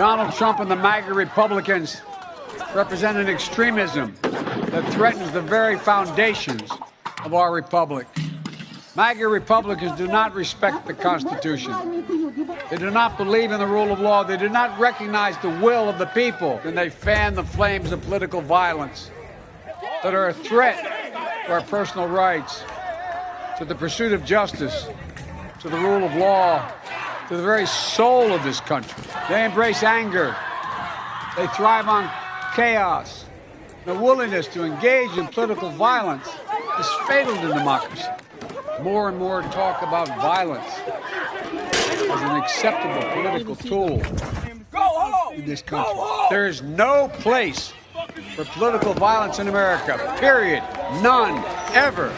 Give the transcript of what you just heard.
Donald Trump and the MAGA Republicans represent an extremism that threatens the very foundations of our republic. MAGA Republicans do not respect the Constitution. They do not believe in the rule of law. They do not recognize the will of the people. And they fan the flames of political violence that are a threat to our personal rights, to the pursuit of justice, to the rule of law, to the very soul of this country. They embrace anger. They thrive on chaos. The willingness to engage in political violence is fatal to democracy. More and more talk about violence as an acceptable political tool in this country. There is no place for political violence in America, period. None, ever.